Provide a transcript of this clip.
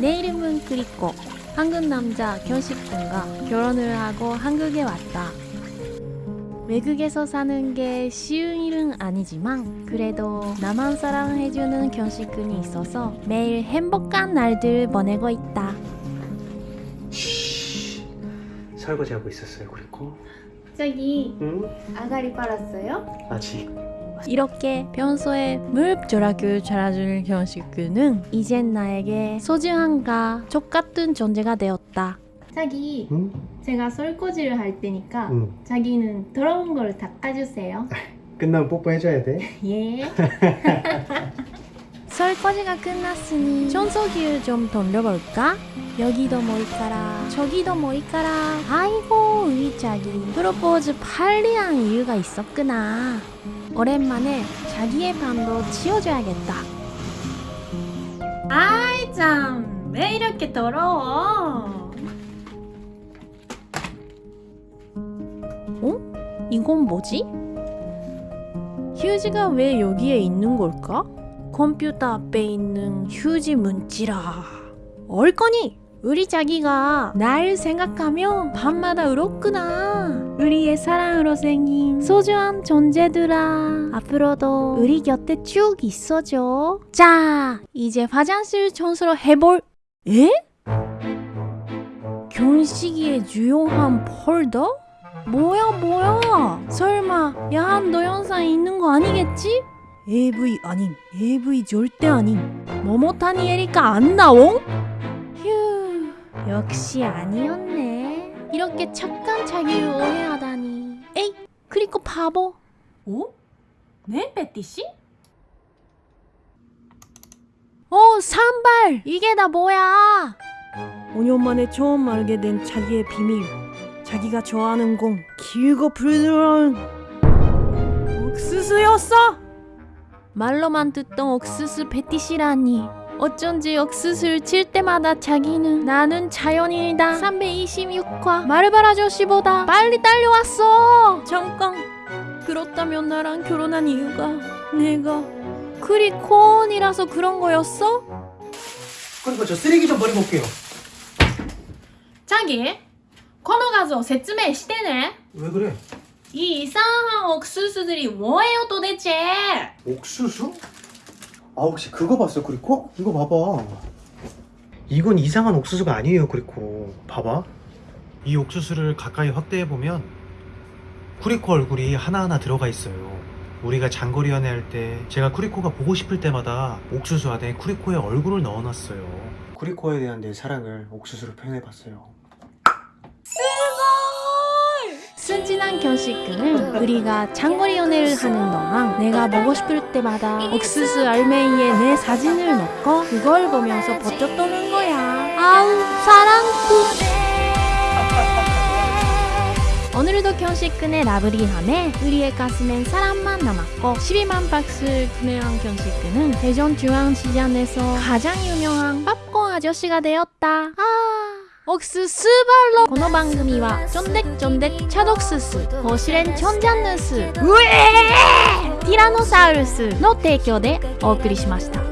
내 이름은 그리코. 한국 남자 견식군과 결혼을 하고 한국에 왔다. 외국에서 사는 게 쉬운 일은 아니지만 그래도 나만 사랑해주는 견식군이 있어서 매일 행복한 날들 보내고 있다. 설거지하고 있었어요 그리고 저기 응? 아가리 빨았어요? 아직 이렇게 평소에 무릎조락을 잘해주는 견식군은 이젠 나에게 소중한가 족같은 존재가 되었다. 자기 응? 제가 설거지를 할 테니까 응 자기는 더러운 걸 닦아주세요 끝나면 뽀뽀해줘야 돼 예 설거지가 끝났으니 청소기를 좀 돌려볼까? 여기도 뭐 있까라 저기도 뭐 있까라. 아이고 우리 자기. 프로포즈 빨리 한 이유가 있었구나. 오랜만에 자기의 방도 치워줘야겠다. 아이 참왜 이렇게 더러워? 이건 뭐지? 휴지가 왜 여기에 있는 걸까? 컴퓨터 앞에 있는 휴지 문지라. 얼거니 우리 자기가 날 생각하며 밤마다 울었구나 우리의 사랑으로 생긴 소중한 존재들아 앞으로도 우리 곁에 쭉 있어줘 자 이제 화장실 청소를 해볼 에? 견식이의 유용한 폴더? 뭐야 뭐야 설마 야한 동영상 있는 거 아니겠지? AV 아님 AV 절대 아님 모모타니 에리카 안 나옹? 휴 역시 아니었네. 이렇게 착한 자기를 오해하다니. 에이 그리고 바보. 어? 네 베티씨? 어 산발! 이게 다 뭐야? 5년 만에 처음 알게 된 자기의 비밀. 자기가 좋아하는 건 길고 부드러운 옥수수였어? 말로만 듣던 옥수수 패티시라니 어쩐지 역수술 칠 때마다 자기는 나는 자연인이다 326화 마르발 아저씨보다 빨리 딸려왔어 잠깐 그렇다면 나랑 결혼한 이유가 내가 그리 코언이라서 그런 거였어? 그리고 저 쓰레기 좀 버리고 올게요 자기 코너 가서説明 시대네 왜 그래? 이 이상한 옥수수들이 뭐예요 도대체 옥수수? 아 혹시 그거 봤어 그리고? 이거 봐봐. 이건 이상한 옥수수가 아니에요 그리고 봐봐. 이 옥수수를 가까이 확대해보면 쿠리코 얼굴이 하나하나 들어가 있어요. 우리가 장거리 연애할 때 제가 쿠리코가 보고 싶을 때마다 옥수수 안에 쿠리코의 얼굴을 넣어놨어요. 쿠리코에 대한 내 사랑을 옥수수로 표현해봤어요 순진한 견식근은 우리가 장거리 연애를 하는 동안 내가 보고 싶을 때마다 옥수수 알맹이에 내 사진을 넣고 그걸 보면서 버텼다는 거야. 아우 사랑꾼 오늘도 견식근의 라브리함에 우리의 가슴엔 사랑만 남았고 12만 박스를 구매한 견식근은 대전중앙시장에서 가장 유명한 팝콘 아저씨가 되었다. 아 옥수수 발로 この番組はちょんでちょんでチャドクススホシレンチョンジャンヌスうえーティラノサウルスの提供でお送りしました